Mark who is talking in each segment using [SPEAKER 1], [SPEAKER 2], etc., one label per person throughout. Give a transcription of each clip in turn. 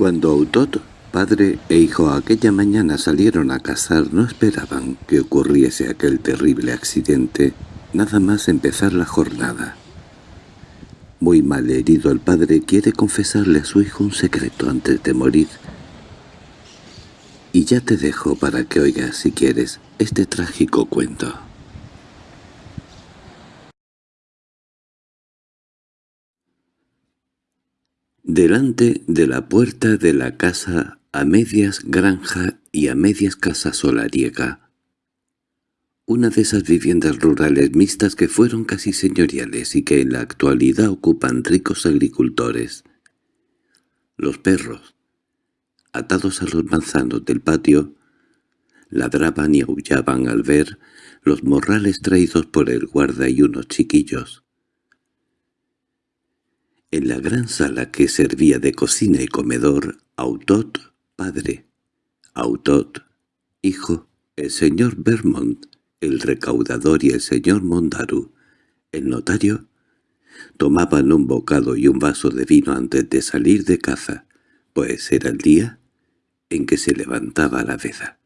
[SPEAKER 1] Cuando Autot, padre e hijo aquella mañana salieron a cazar no esperaban que ocurriese aquel terrible accidente, nada más empezar la jornada. Muy mal herido el padre quiere confesarle a su hijo un secreto antes de morir. Y ya te dejo para que oigas, si quieres, este trágico cuento. Delante de la puerta de la casa, a medias granja y a medias casa solariega, una de esas viviendas rurales mixtas que fueron casi señoriales y que en la actualidad ocupan ricos agricultores. Los perros, atados a los manzanos del patio, ladraban y aullaban al ver los morrales traídos por el guarda y unos chiquillos. En la gran sala que servía de cocina y comedor, Autot, padre, Autot, hijo, el señor Vermont, el recaudador y el señor Mondaru, el notario, tomaban un bocado y un vaso de vino antes de salir de caza, pues era el día en que se levantaba la veda.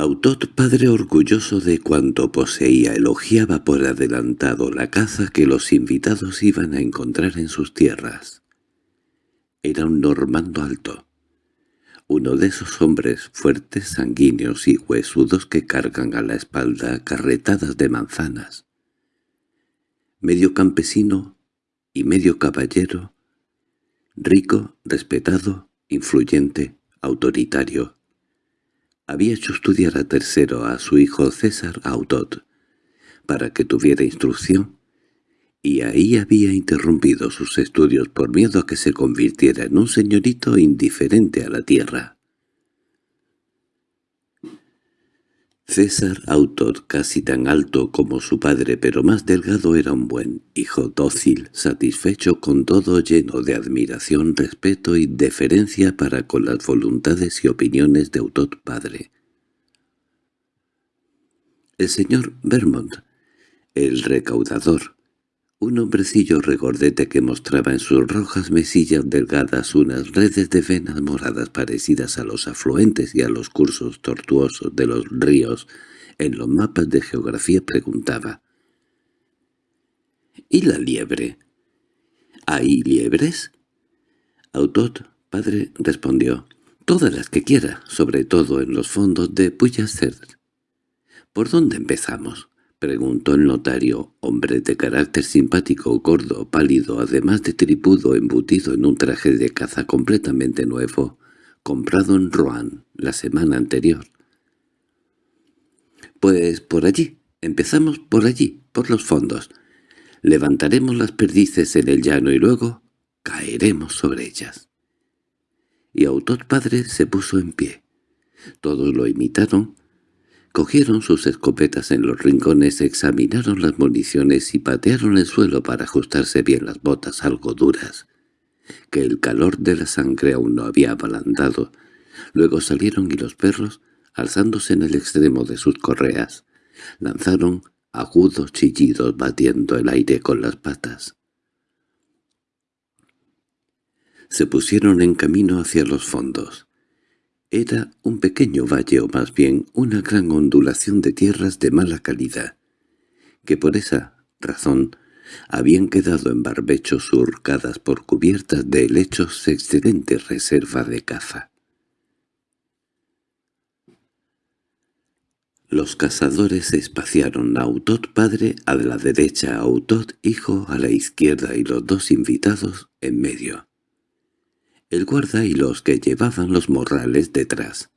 [SPEAKER 1] Autot, padre orgulloso de cuanto poseía, elogiaba por adelantado la caza que los invitados iban a encontrar en sus tierras. Era un normando alto, uno de esos hombres fuertes, sanguíneos y huesudos que cargan a la espalda carretadas de manzanas. Medio campesino y medio caballero, rico, respetado, influyente, autoritario, había hecho estudiar a tercero a su hijo César Autot, para que tuviera instrucción, y ahí había interrumpido sus estudios por miedo a que se convirtiera en un señorito indiferente a la tierra. César, autor casi tan alto como su padre pero más delgado, era un buen hijo dócil, satisfecho con todo, lleno de admiración, respeto y deferencia para con las voluntades y opiniones de Autot padre. El señor Vermont, el recaudador, un hombrecillo regordete que mostraba en sus rojas mesillas delgadas unas redes de venas moradas parecidas a los afluentes y a los cursos tortuosos de los ríos en los mapas de geografía preguntaba. —¿Y la liebre? ¿Hay liebres? Autot, padre, respondió. —Todas las que quiera, sobre todo en los fondos de Puyacer. —¿Por dónde empezamos? —preguntó el notario, hombre de carácter simpático, gordo, pálido, además de tripudo embutido en un traje de caza completamente nuevo, comprado en Rouen la semana anterior. —Pues por allí, empezamos por allí, por los fondos. Levantaremos las perdices en el llano y luego caeremos sobre ellas. Y Autor padre se puso en pie. Todos lo imitaron, Cogieron sus escopetas en los rincones, examinaron las municiones y patearon el suelo para ajustarse bien las botas algo duras, que el calor de la sangre aún no había ablandado. Luego salieron y los perros, alzándose en el extremo de sus correas, lanzaron agudos chillidos batiendo el aire con las patas. Se pusieron en camino hacia los fondos. Era un pequeño valle o más bien una gran ondulación de tierras de mala calidad, que por esa razón habían quedado en barbechos surcadas por cubiertas de helechos excelente reserva de caza. Los cazadores se espaciaron a Autot padre a la derecha, Autot hijo a la izquierda y los dos invitados en medio el guarda y los que llevaban los morrales detrás.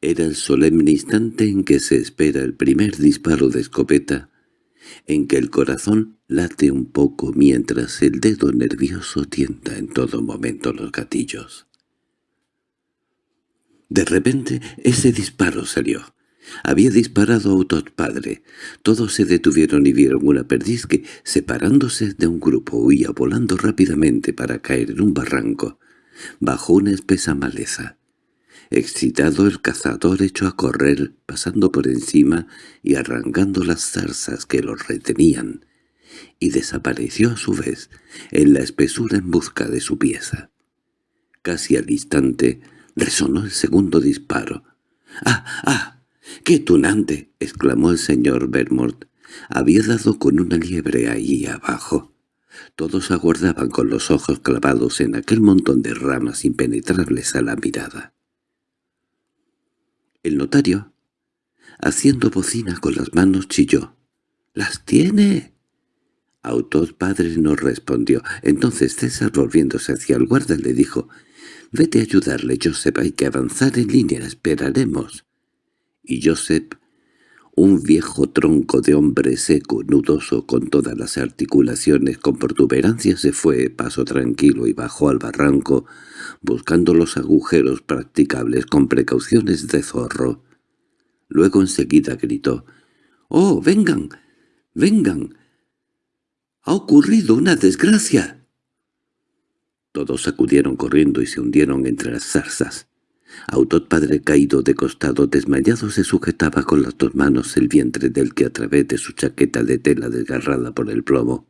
[SPEAKER 1] Era el solemne instante en que se espera el primer disparo de escopeta, en que el corazón late un poco mientras el dedo nervioso tienta en todo momento los gatillos. De repente ese disparo salió. Había disparado Autot padre. Todos se detuvieron y vieron una perdiz que, separándose de un grupo, huía volando rápidamente para caer en un barranco bajo una espesa maleza. Excitado el cazador echó a correr, pasando por encima y arrancando las zarzas que los retenían, y desapareció a su vez en la espesura en busca de su pieza. Casi al instante resonó el segundo disparo. —¡Ah, ah! ¡Qué tunante! —exclamó el señor Vermont. Había dado con una liebre ahí abajo. Todos aguardaban con los ojos clavados en aquel montón de ramas impenetrables a la mirada. El notario, haciendo bocina con las manos, chilló. —¡Las tiene! Autor padre no respondió. Entonces César, volviéndose hacia el guarda, le dijo, «Vete a ayudarle, Joseph, hay que avanzar en línea, esperaremos». Y Joseph, un viejo tronco de hombre seco, nudoso, con todas las articulaciones con protuberancias, se fue paso tranquilo y bajó al barranco, buscando los agujeros practicables con precauciones de zorro. Luego enseguida gritó, «¡Oh, vengan! ¡Vengan! —¡Ha ocurrido una desgracia! Todos acudieron corriendo y se hundieron entre las zarzas. Autot padre caído de costado desmayado se sujetaba con las dos manos el vientre del que a través de su chaqueta de tela desgarrada por el plomo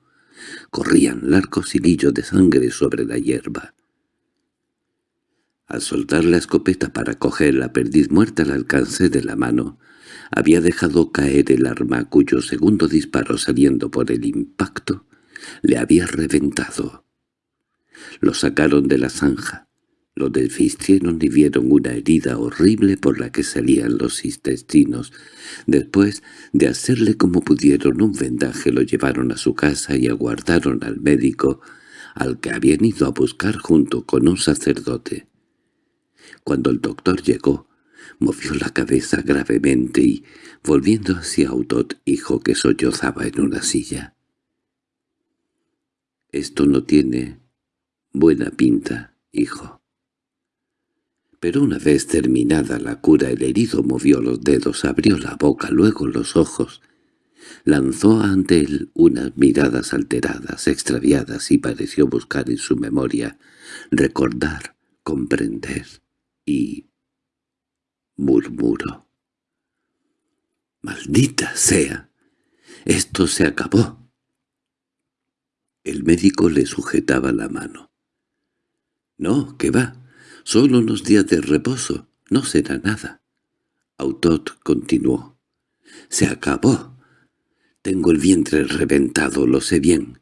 [SPEAKER 1] corrían largos hilillos de sangre sobre la hierba. Al soltar la escopeta para coger la perdiz muerta al alcance de la mano, había dejado caer el arma cuyo segundo disparo saliendo por el impacto le había reventado. Lo sacaron de la zanja, lo desvistieron y vieron una herida horrible por la que salían los intestinos. Después de hacerle como pudieron un vendaje lo llevaron a su casa y aguardaron al médico, al que habían ido a buscar junto con un sacerdote. Cuando el doctor llegó, movió la cabeza gravemente y, volviendo hacia Autot, dijo que sollozaba en una silla. «Esto no tiene buena pinta, hijo». Pero una vez terminada la cura el herido movió los dedos, abrió la boca, luego los ojos. Lanzó ante él unas miradas alteradas, extraviadas, y pareció buscar en su memoria, recordar, comprender, y murmuró. —¡Maldita sea! ¡Esto se acabó! El médico le sujetaba la mano. —No, que va. Solo unos días de reposo. No será nada. Autot continuó. —Se acabó. Tengo el vientre reventado, lo sé bien.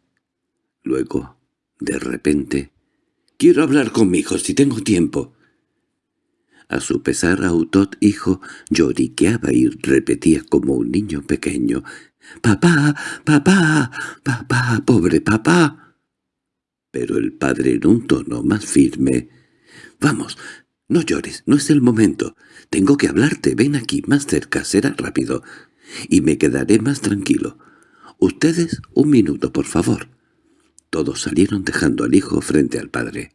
[SPEAKER 1] Luego, de repente, «Quiero hablar conmigo si tengo tiempo». A su pesar Autot, hijo, lloriqueaba y repetía como un niño pequeño, «¡Papá! ¡Papá! ¡Papá! ¡Pobre papá!». Pero el padre en un tono más firme, «Vamos, no llores, no es el momento. Tengo que hablarte, ven aquí, más cerca, será rápido, y me quedaré más tranquilo. Ustedes, un minuto, por favor». Todos salieron dejando al hijo frente al padre.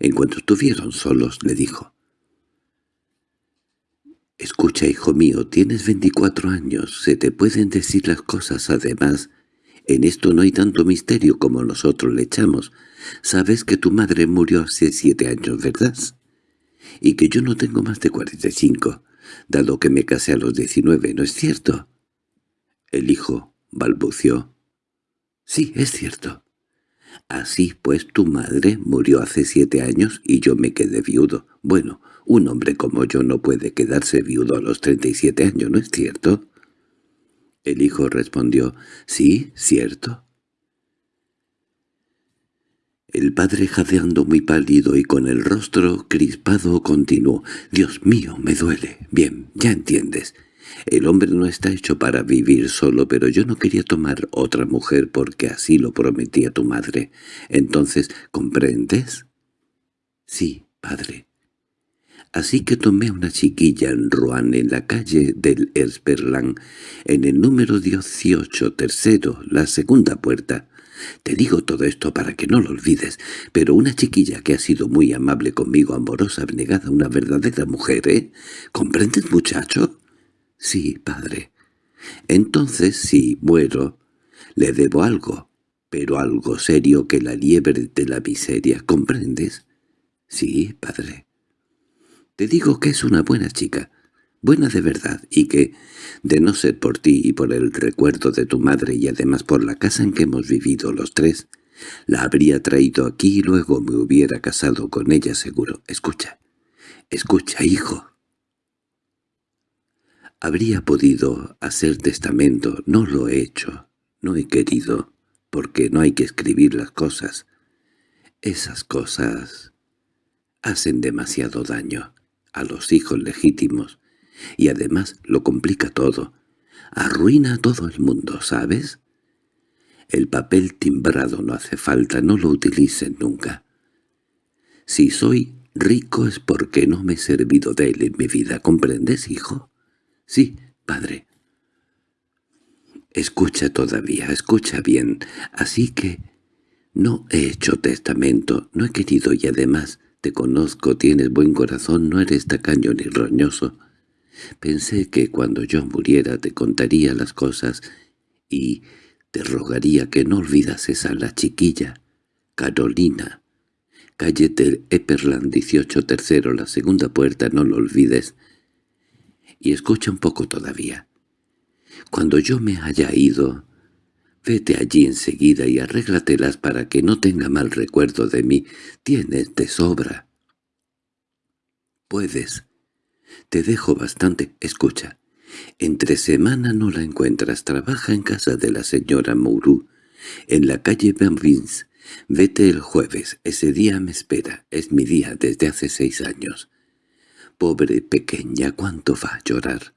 [SPEAKER 1] En cuanto estuvieron solos, le dijo, «Escucha, hijo mío, tienes veinticuatro años, se te pueden decir las cosas además. En esto no hay tanto misterio como nosotros le echamos. Sabes que tu madre murió hace siete años, ¿verdad? Y que yo no tengo más de cuarenta y cinco, dado que me casé a los diecinueve, ¿no es cierto?» El hijo balbució. «Sí, es cierto». «Así pues tu madre murió hace siete años y yo me quedé viudo. Bueno, un hombre como yo no puede quedarse viudo a los treinta y siete años, ¿no es cierto? El hijo respondió, «Sí, cierto». El padre jadeando muy pálido y con el rostro crispado continuó, «Dios mío, me duele. Bien, ya entiendes. El hombre no está hecho para vivir solo, pero yo no quería tomar otra mujer porque así lo prometía tu madre. Entonces, ¿comprendes?» «Sí, padre». Así que tomé una chiquilla en Rouen, en la calle del Esperlán, en el número 18, tercero, la segunda puerta. Te digo todo esto para que no lo olvides, pero una chiquilla que ha sido muy amable conmigo, amorosa, abnegada, una verdadera mujer, ¿eh? ¿Comprendes, muchacho? Sí, padre. Entonces, si muero, le debo algo, pero algo serio que la liebre de la miseria, ¿comprendes? Sí, padre. Te digo que es una buena chica. Buena de verdad, y que, de no ser por ti y por el recuerdo de tu madre y además por la casa en que hemos vivido los tres, la habría traído aquí y luego me hubiera casado con ella seguro. Escucha, escucha, hijo. Habría podido hacer testamento, no lo he hecho, no he querido, porque no hay que escribir las cosas. Esas cosas hacen demasiado daño a los hijos legítimos y además lo complica todo. Arruina a todo el mundo, ¿sabes? El papel timbrado no hace falta, no lo utilicen nunca. Si soy rico es porque no me he servido de él en mi vida, ¿comprendes, hijo? Sí, padre. Escucha todavía, escucha bien. Así que no he hecho testamento, no he querido y además te conozco, tienes buen corazón, no eres tacaño ni roñoso. Pensé que cuando yo muriera te contaría las cosas y te rogaría que no olvidases a la chiquilla, Carolina. Calle del Epperland 18 tercero, la segunda puerta, no lo olvides. Y escucha un poco todavía. Cuando yo me haya ido, vete allí enseguida y arréglatelas para que no tenga mal recuerdo de mí. Tienes de sobra. Puedes. Te dejo bastante. Escucha. Entre semana no la encuentras, trabaja en casa de la señora Mourou, en la calle Benvins. Vete el jueves, ese día me espera, es mi día desde hace seis años. Pobre pequeña, ¿cuánto va a llorar?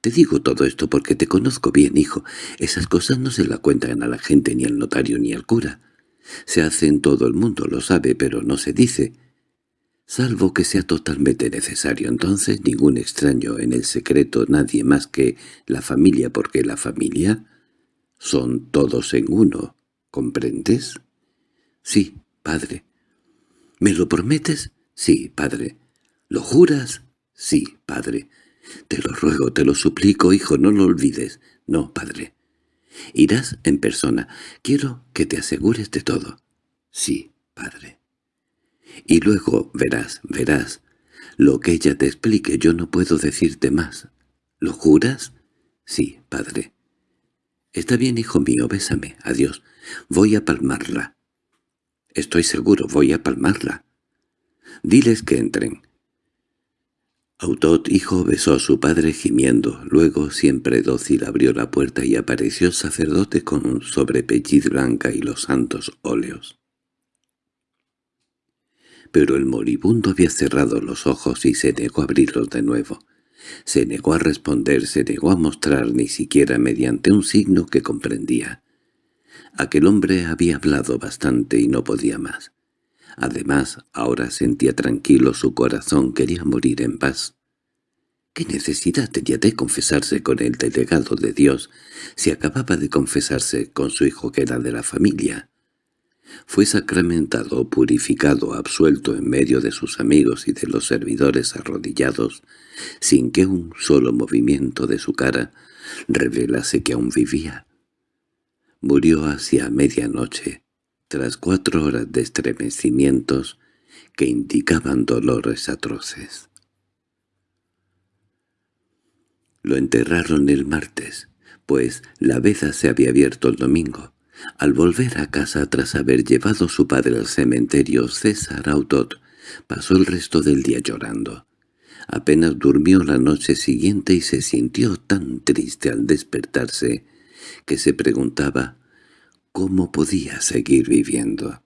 [SPEAKER 1] Te digo todo esto porque te conozco bien, hijo. Esas cosas no se la cuentan a la gente ni al notario ni al cura. Se hace en todo el mundo, lo sabe, pero no se dice salvo que sea totalmente necesario. Entonces ningún extraño en el secreto, nadie más que la familia, porque la familia son todos en uno. ¿Comprendes? Sí, padre. ¿Me lo prometes? Sí, padre. ¿Lo juras? Sí, padre. Te lo ruego, te lo suplico, hijo, no lo olvides. No, padre. Irás en persona. Quiero que te asegures de todo. Sí, padre. Y luego verás, verás. Lo que ella te explique yo no puedo decirte más. ¿Lo juras? Sí, padre. Está bien, hijo mío, bésame. Adiós. Voy a palmarla. Estoy seguro, voy a palmarla. Diles que entren. Autot, hijo, besó a su padre gimiendo. Luego, siempre dócil, abrió la puerta y apareció el sacerdote con un sobrepelliz blanca y los santos óleos pero el moribundo había cerrado los ojos y se negó a abrirlos de nuevo. Se negó a responder, se negó a mostrar ni siquiera mediante un signo que comprendía. Aquel hombre había hablado bastante y no podía más. Además, ahora sentía tranquilo su corazón, quería morir en paz. ¿Qué necesidad tenía de confesarse con el delegado de Dios si acababa de confesarse con su hijo que era de la familia? Fue sacramentado, purificado, absuelto en medio de sus amigos y de los servidores arrodillados, sin que un solo movimiento de su cara revelase que aún vivía. Murió hacia medianoche, tras cuatro horas de estremecimientos que indicaban dolores atroces. Lo enterraron el martes, pues la veza se había abierto el domingo. Al volver a casa tras haber llevado su padre al cementerio, César Autot pasó el resto del día llorando. Apenas durmió la noche siguiente y se sintió tan triste al despertarse que se preguntaba cómo podía seguir viviendo.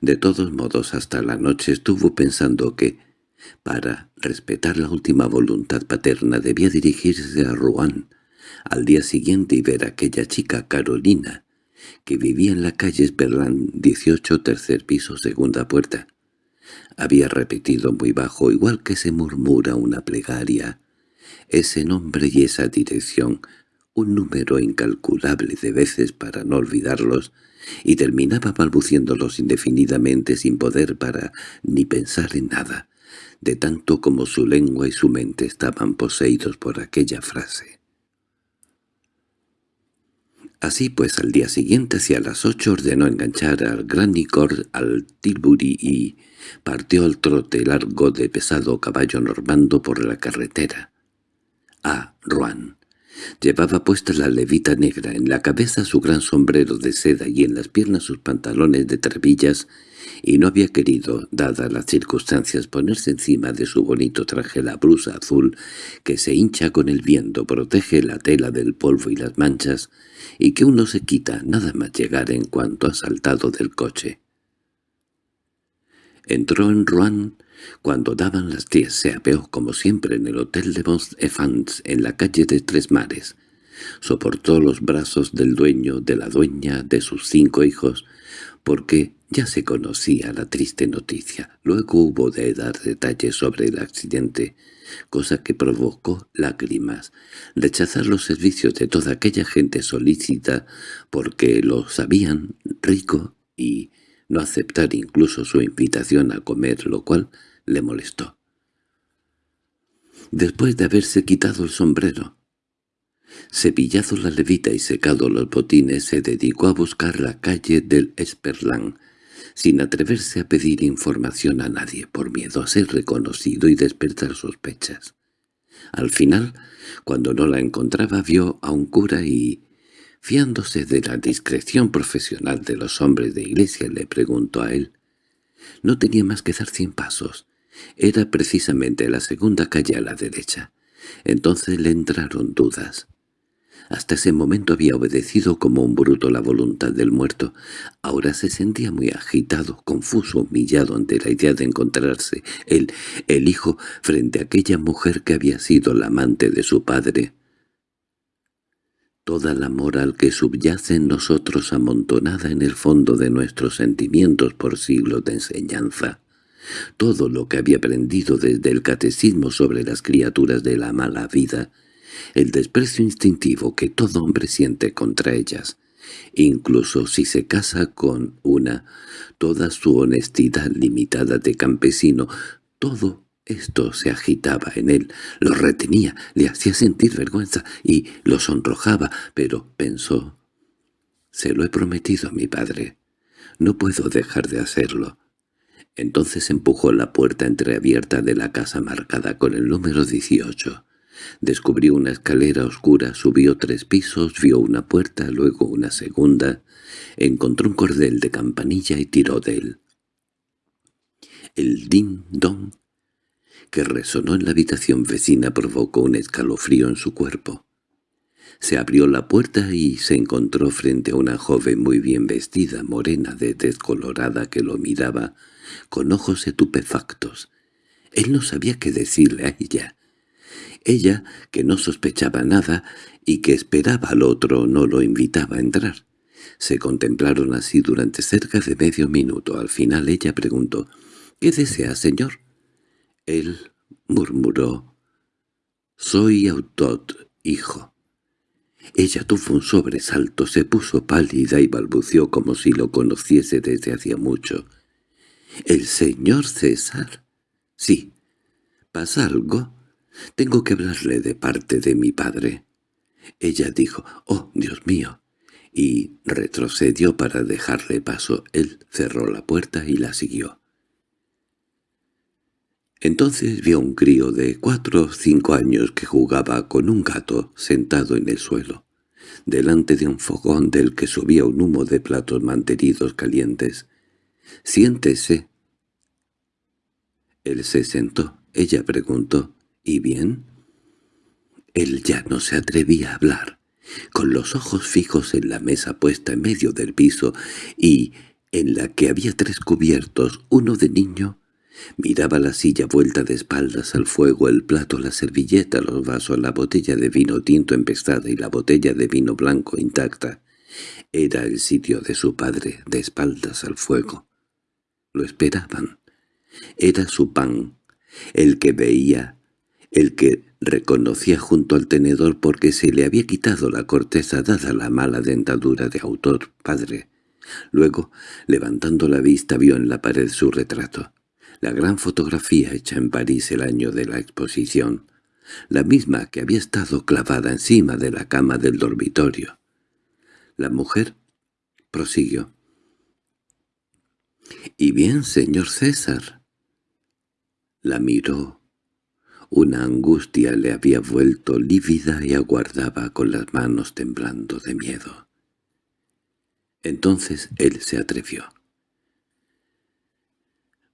[SPEAKER 1] De todos modos, hasta la noche estuvo pensando que, para respetar la última voluntad paterna, debía dirigirse a Rouen al día siguiente y ver a aquella chica Carolina, que vivía en la calle Esperland 18, tercer piso, segunda puerta. Había repetido muy bajo, igual que se murmura una plegaria, ese nombre y esa dirección, un número incalculable de veces para no olvidarlos, y terminaba balbuciéndolos indefinidamente sin poder para ni pensar en nada, de tanto como su lengua y su mente estaban poseídos por aquella frase. Así pues al día siguiente hacia las ocho ordenó enganchar al gran Nicor al Tilbury y partió al trote largo de pesado caballo normando por la carretera. a Rouen. Llevaba puesta la levita negra, en la cabeza su gran sombrero de seda y en las piernas sus pantalones de trebillas, y no había querido, dadas las circunstancias, ponerse encima de su bonito traje la brusa azul que se hincha con el viento, protege la tela del polvo y las manchas, y que uno se quita nada más llegar en cuanto ha saltado del coche. Entró en Rouen cuando daban las diez se apeó como siempre en el hotel de Mont Evans en la calle de Tres Mares. Soportó los brazos del dueño, de la dueña, de sus cinco hijos, porque ya se conocía la triste noticia. Luego hubo de dar detalles sobre el accidente, cosa que provocó lágrimas, rechazar los servicios de toda aquella gente solícita porque lo sabían rico y no aceptar incluso su invitación a comer, lo cual le molestó. Después de haberse quitado el sombrero, cepillado la levita y secado los botines, se dedicó a buscar la calle del Esperlán, sin atreverse a pedir información a nadie por miedo a ser reconocido y despertar sospechas. Al final, cuando no la encontraba, vio a un cura y, fiándose de la discreción profesional de los hombres de iglesia, le preguntó a él. No tenía más que dar cien pasos. Era precisamente la segunda calle a la derecha. Entonces le entraron dudas. Hasta ese momento había obedecido como un bruto la voluntad del muerto. Ahora se sentía muy agitado, confuso, humillado ante la idea de encontrarse él, el hijo, frente a aquella mujer que había sido la amante de su padre. Toda la moral que subyace en nosotros amontonada en el fondo de nuestros sentimientos por siglos de enseñanza. Todo lo que había aprendido desde el catecismo sobre las criaturas de la mala vida, el desprecio instintivo que todo hombre siente contra ellas, incluso si se casa con una, toda su honestidad limitada de campesino, todo esto se agitaba en él, lo retenía, le hacía sentir vergüenza y lo sonrojaba, pero pensó, «Se lo he prometido a mi padre. No puedo dejar de hacerlo». Entonces empujó la puerta entreabierta de la casa marcada con el número 18. Descubrió una escalera oscura, subió tres pisos, vio una puerta, luego una segunda, encontró un cordel de campanilla y tiró de él. El din-don que resonó en la habitación vecina provocó un escalofrío en su cuerpo. Se abrió la puerta y se encontró frente a una joven muy bien vestida, morena de descolorada, que lo miraba con ojos estupefactos. Él no sabía qué decirle a ella. Ella, que no sospechaba nada y que esperaba al otro, no lo invitaba a entrar. Se contemplaron así durante cerca de medio minuto. Al final ella preguntó, «¿Qué desea, señor?» Él murmuró, «Soy Autot, hijo». Ella tuvo un sobresalto, se puso pálida y balbuceó como si lo conociese desde hacía mucho. —¿El señor César? —Sí. —¿Pasa algo? Tengo que hablarle de parte de mi padre. Ella dijo, «Oh, Dios mío», y retrocedió para dejarle paso. Él cerró la puerta y la siguió. Entonces vio un crío de cuatro o cinco años que jugaba con un gato sentado en el suelo, delante de un fogón del que subía un humo de platos mantenidos calientes. «Siéntese». Él se sentó. Ella preguntó, «¿Y bien?» Él ya no se atrevía a hablar, con los ojos fijos en la mesa puesta en medio del piso y en la que había tres cubiertos, uno de niño, miraba la silla vuelta de espaldas al fuego, el plato, la servilleta, los vasos, la botella de vino tinto empestada y la botella de vino blanco intacta. Era el sitio de su padre, de espaldas al fuego. Lo esperaban. Era su pan, el que veía, el que reconocía junto al tenedor porque se le había quitado la corteza dada la mala dentadura de autor padre. Luego, levantando la vista, vio en la pared su retrato, la gran fotografía hecha en París el año de la exposición, la misma que había estado clavada encima de la cama del dormitorio. La mujer prosiguió. —¿Y bien, señor César? La miró. Una angustia le había vuelto lívida y aguardaba con las manos temblando de miedo. Entonces él se atrevió.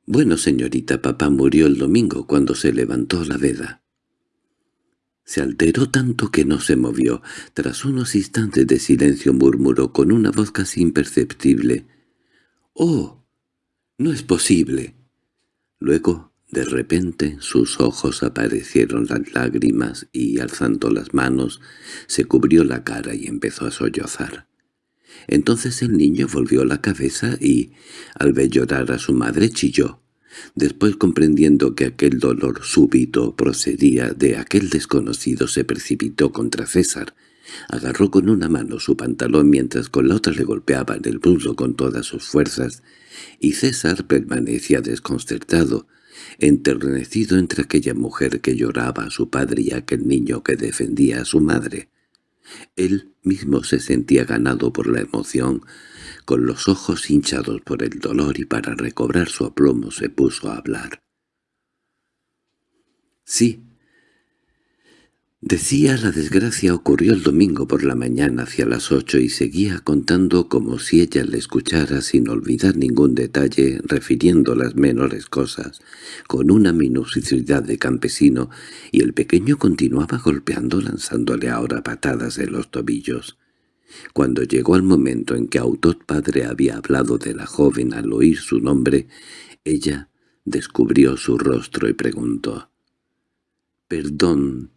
[SPEAKER 1] «Bueno, señorita, papá murió el domingo cuando se levantó la veda». Se alteró tanto que no se movió. Tras unos instantes de silencio murmuró con una voz casi imperceptible. «¡Oh! ¡No es posible!» Luego, de repente, sus ojos aparecieron las lágrimas y, alzando las manos, se cubrió la cara y empezó a sollozar. Entonces el niño volvió la cabeza y, al ver llorar a su madre, chilló. Después, comprendiendo que aquel dolor súbito procedía de aquel desconocido, se precipitó contra César. Agarró con una mano su pantalón mientras con la otra le golpeaba en el muslo con todas sus fuerzas, y César permanecía desconcertado, enternecido entre aquella mujer que lloraba a su padre y aquel niño que defendía a su madre. Él mismo se sentía ganado por la emoción, con los ojos hinchados por el dolor y para recobrar su aplomo se puso a hablar. «Sí, Decía la desgracia ocurrió el domingo por la mañana hacia las ocho y seguía contando como si ella le escuchara sin olvidar ningún detalle, refiriendo las menores cosas, con una minuciosidad de campesino, y el pequeño continuaba golpeando lanzándole ahora patadas en los tobillos. Cuando llegó el momento en que Autot padre había hablado de la joven al oír su nombre, ella descubrió su rostro y preguntó «Perdón,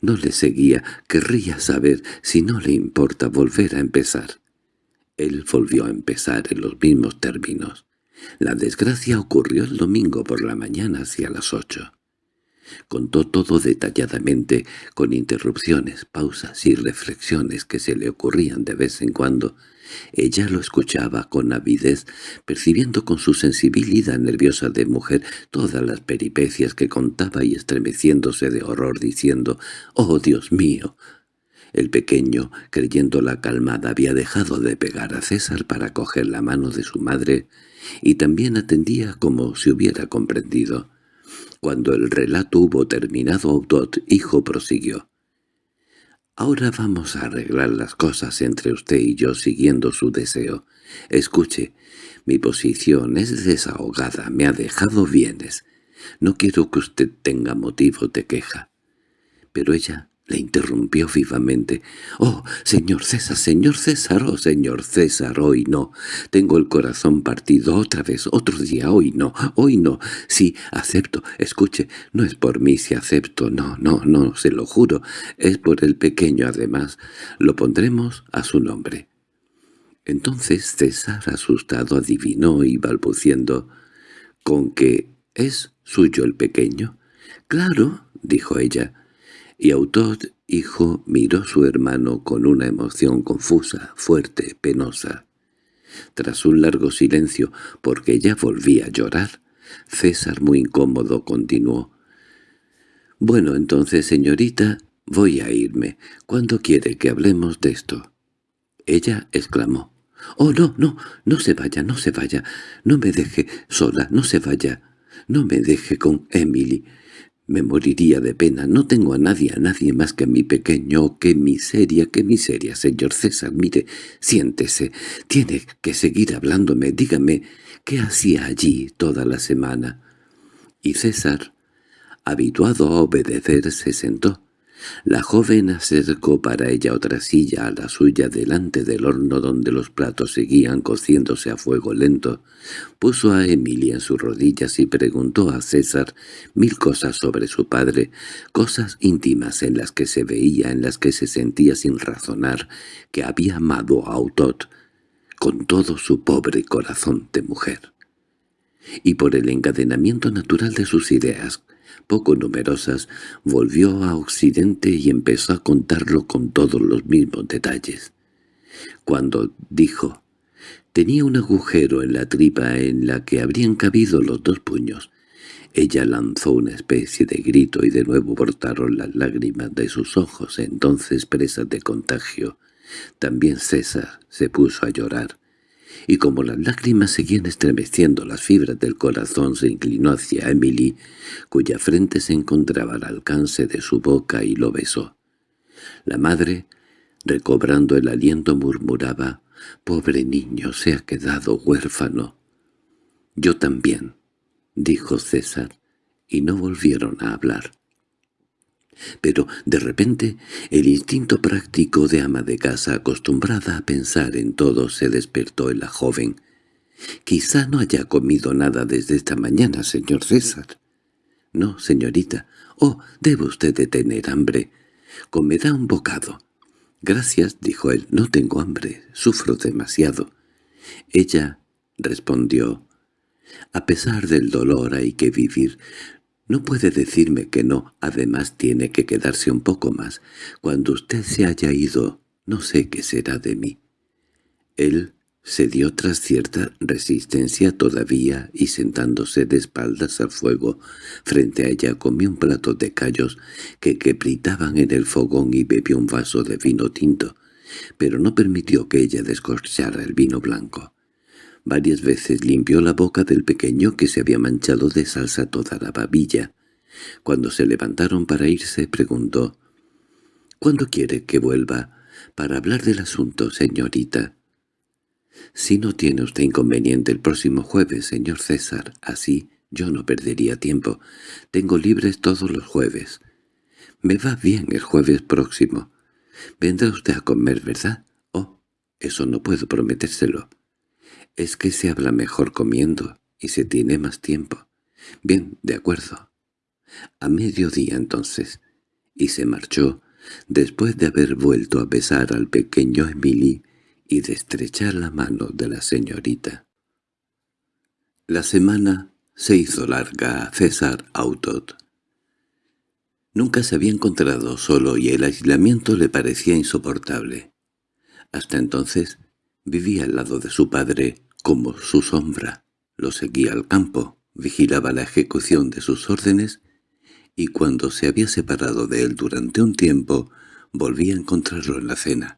[SPEAKER 1] no le seguía, querría saber si no le importa volver a empezar. Él volvió a empezar en los mismos términos. La desgracia ocurrió el domingo por la mañana hacia las ocho. Contó todo detalladamente, con interrupciones, pausas y reflexiones que se le ocurrían de vez en cuando, ella lo escuchaba con avidez, percibiendo con su sensibilidad nerviosa de mujer todas las peripecias que contaba y estremeciéndose de horror diciendo «¡Oh, Dios mío!». El pequeño, creyéndola calmada, había dejado de pegar a César para coger la mano de su madre y también atendía como si hubiera comprendido. Cuando el relato hubo terminado, Audot, hijo, prosiguió. Ahora vamos a arreglar las cosas entre usted y yo siguiendo su deseo. Escuche, mi posición es desahogada, me ha dejado bienes. No quiero que usted tenga motivo de queja. Pero ella le interrumpió vivamente. «¡Oh, señor César, señor César, oh, señor César, hoy no! Tengo el corazón partido otra vez, otro día, hoy no, hoy no. Sí, acepto, escuche, no es por mí si acepto, no, no, no, se lo juro, es por el pequeño además. Lo pondremos a su nombre». Entonces César, asustado, adivinó y balbuciendo, «¿Con que es suyo el pequeño?» «Claro», dijo ella, y Autot, hijo, miró a su hermano con una emoción confusa, fuerte, penosa. Tras un largo silencio, porque ya volvía a llorar, César, muy incómodo, continuó. «Bueno, entonces, señorita, voy a irme. ¿Cuándo quiere que hablemos de esto?» Ella exclamó. «Oh, no, no, no se vaya, no se vaya. No me deje sola, no se vaya. No me deje con Emily. Me moriría de pena. No tengo a nadie, a nadie más que a mi pequeño. ¡Qué miseria, qué miseria, señor César! Mire, siéntese. Tiene que seguir hablándome. Dígame, ¿qué hacía allí toda la semana? Y César, habituado a obedecer, se sentó. La joven acercó para ella otra silla a la suya delante del horno donde los platos seguían cociéndose a fuego lento. Puso a Emilia en sus rodillas y preguntó a César mil cosas sobre su padre, cosas íntimas en las que se veía, en las que se sentía sin razonar, que había amado a Autot con todo su pobre corazón de mujer. Y por el encadenamiento natural de sus ideas, poco numerosas, volvió a Occidente y empezó a contarlo con todos los mismos detalles. Cuando dijo, tenía un agujero en la tripa en la que habrían cabido los dos puños. Ella lanzó una especie de grito y de nuevo brotaron las lágrimas de sus ojos, entonces presas de contagio. También César se puso a llorar y como las lágrimas seguían estremeciendo las fibras del corazón se inclinó hacia Emily, cuya frente se encontraba al alcance de su boca y lo besó. La madre, recobrando el aliento, murmuraba, «Pobre niño, se ha quedado huérfano». «Yo también», dijo César, y no volvieron a hablar. Pero, de repente, el instinto práctico de ama de casa acostumbrada a pensar en todo se despertó en la joven. «Quizá no haya comido nada desde esta mañana, señor César». «No, señorita. Oh, debe usted de tener hambre. Comerá un bocado». «Gracias», dijo él, «no tengo hambre. Sufro demasiado». Ella respondió, «A pesar del dolor hay que vivir. No puede decirme que no, además tiene que quedarse un poco más. Cuando usted se haya ido, no sé qué será de mí. Él se dio tras cierta resistencia todavía y sentándose de espaldas al fuego, frente a ella comió un plato de callos que quebritaban en el fogón y bebió un vaso de vino tinto, pero no permitió que ella descorchara el vino blanco. Varias veces limpió la boca del pequeño que se había manchado de salsa toda la babilla. Cuando se levantaron para irse, preguntó, «¿Cuándo quiere que vuelva para hablar del asunto, señorita?» «Si no tiene usted inconveniente el próximo jueves, señor César, así yo no perdería tiempo. Tengo libres todos los jueves. Me va bien el jueves próximo. Vendrá usted a comer, ¿verdad? Oh, eso no puedo prometérselo. Es que se habla mejor comiendo y se tiene más tiempo. Bien, de acuerdo. A mediodía entonces. Y se marchó, después de haber vuelto a besar al pequeño Emily y de estrechar la mano de la señorita. La semana se hizo larga a César Autot. Nunca se había encontrado solo y el aislamiento le parecía insoportable. Hasta entonces Vivía al lado de su padre como su sombra. Lo seguía al campo, vigilaba la ejecución de sus órdenes y cuando se había separado de él durante un tiempo volvía a encontrarlo en la cena.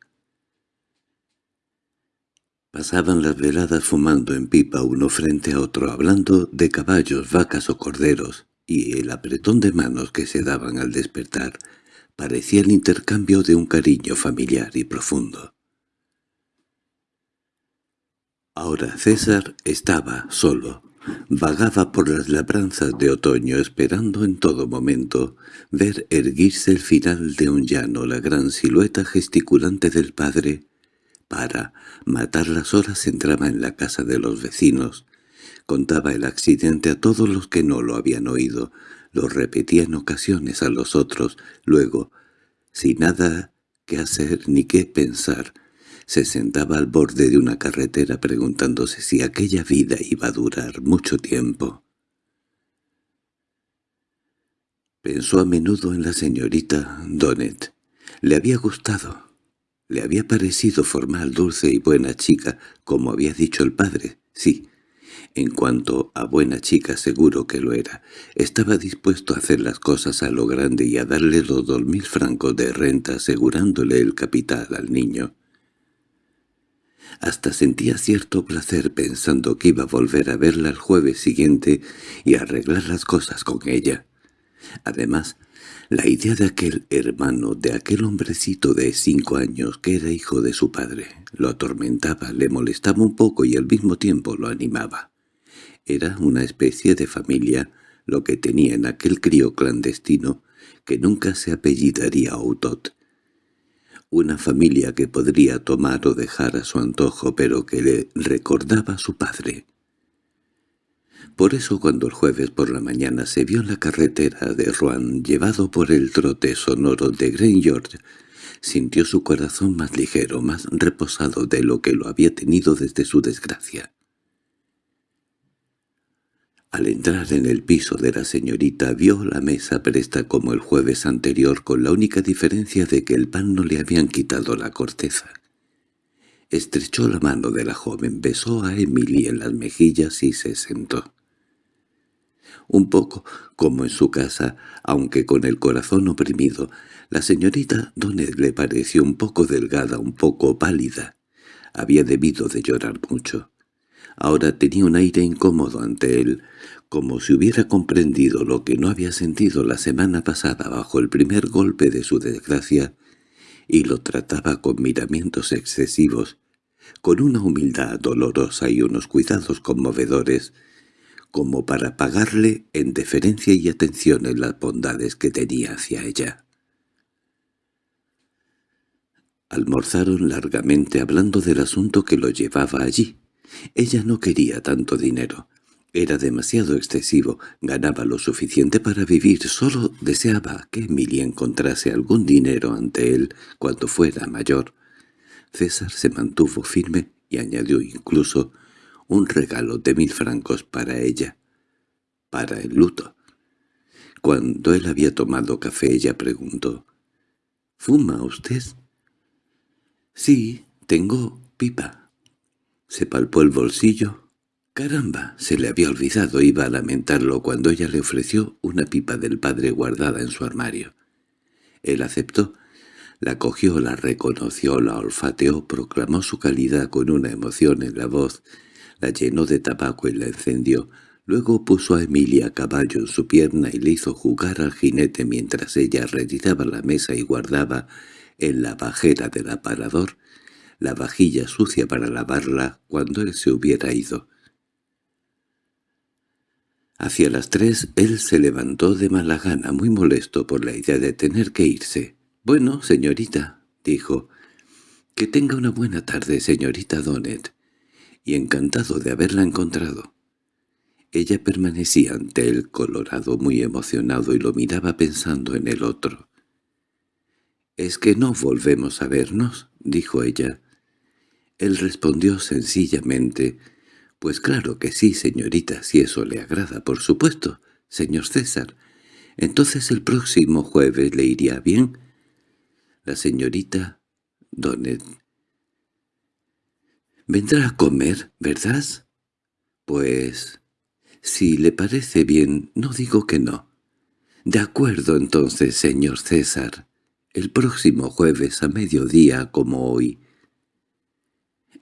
[SPEAKER 1] Pasaban las veladas fumando en pipa uno frente a otro, hablando de caballos, vacas o corderos, y el apretón de manos que se daban al despertar parecía el intercambio de un cariño familiar y profundo. Ahora César estaba solo. Vagaba por las labranzas de otoño esperando en todo momento ver erguirse el final de un llano la gran silueta gesticulante del padre. Para matar las horas entraba en la casa de los vecinos. Contaba el accidente a todos los que no lo habían oído. Lo repetía en ocasiones a los otros. Luego, sin nada que hacer ni qué pensar, se sentaba al borde de una carretera preguntándose si aquella vida iba a durar mucho tiempo. Pensó a menudo en la señorita Donnet. Le había gustado. Le había parecido formal, dulce y buena chica, como había dicho el padre. Sí, en cuanto a buena chica seguro que lo era. Estaba dispuesto a hacer las cosas a lo grande y a darle los dos mil francos de renta asegurándole el capital al niño. Hasta sentía cierto placer pensando que iba a volver a verla el jueves siguiente y arreglar las cosas con ella. Además, la idea de aquel hermano, de aquel hombrecito de cinco años que era hijo de su padre, lo atormentaba, le molestaba un poco y al mismo tiempo lo animaba. Era una especie de familia lo que tenía en aquel crío clandestino que nunca se apellidaría Autot, una familia que podría tomar o dejar a su antojo pero que le recordaba a su padre. Por eso cuando el jueves por la mañana se vio en la carretera de Rouen llevado por el trote sonoro de Gren George, sintió su corazón más ligero, más reposado de lo que lo había tenido desde su desgracia. Al entrar en el piso de la señorita vio la mesa presta como el jueves anterior con la única diferencia de que el pan no le habían quitado la corteza. Estrechó la mano de la joven, besó a Emily en las mejillas y se sentó. Un poco como en su casa, aunque con el corazón oprimido, la señorita Donet le pareció un poco delgada, un poco pálida. Había debido de llorar mucho. Ahora tenía un aire incómodo ante él, como si hubiera comprendido lo que no había sentido la semana pasada bajo el primer golpe de su desgracia, y lo trataba con miramientos excesivos, con una humildad dolorosa y unos cuidados conmovedores, como para pagarle en deferencia y atención en las bondades que tenía hacia ella. Almorzaron largamente hablando del asunto que lo llevaba allí. Ella no quería tanto dinero. Era demasiado excesivo, ganaba lo suficiente para vivir, solo deseaba que Emilia encontrase algún dinero ante él cuando fuera mayor. César se mantuvo firme y añadió incluso un regalo de mil francos para ella, para el luto. Cuando él había tomado café ella preguntó, «¿Fuma usted?» «Sí, tengo pipa». Se palpó el bolsillo. «Caramba, se le había olvidado, iba a lamentarlo cuando ella le ofreció una pipa del padre guardada en su armario». Él aceptó la cogió, la reconoció, la olfateó, proclamó su calidad con una emoción en la voz, la llenó de tabaco y la encendió. Luego puso a Emilia a caballo en su pierna y le hizo jugar al jinete mientras ella retiraba la mesa y guardaba en la bajera del aparador la vajilla sucia para lavarla cuando él se hubiera ido. Hacia las tres él se levantó de mala gana, muy molesto por la idea de tener que irse. «Bueno, señorita», dijo, «que tenga una buena tarde, señorita Donnet, y encantado de haberla encontrado». Ella permanecía ante él colorado, muy emocionado, y lo miraba pensando en el otro. «¿Es que no volvemos a vernos?» dijo ella. Él respondió sencillamente, «Pues claro que sí, señorita, si eso le agrada, por supuesto, señor César. Entonces el próximo jueves le iría bien». La señorita Donnet. —¿Vendrá a comer, verdad? Pues... Si le parece bien, no digo que no. De acuerdo entonces, señor César. El próximo jueves a mediodía como hoy.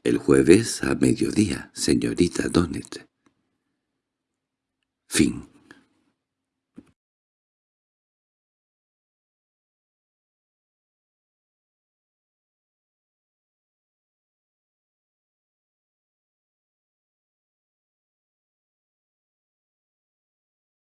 [SPEAKER 1] El jueves a mediodía, señorita Donnet. Fin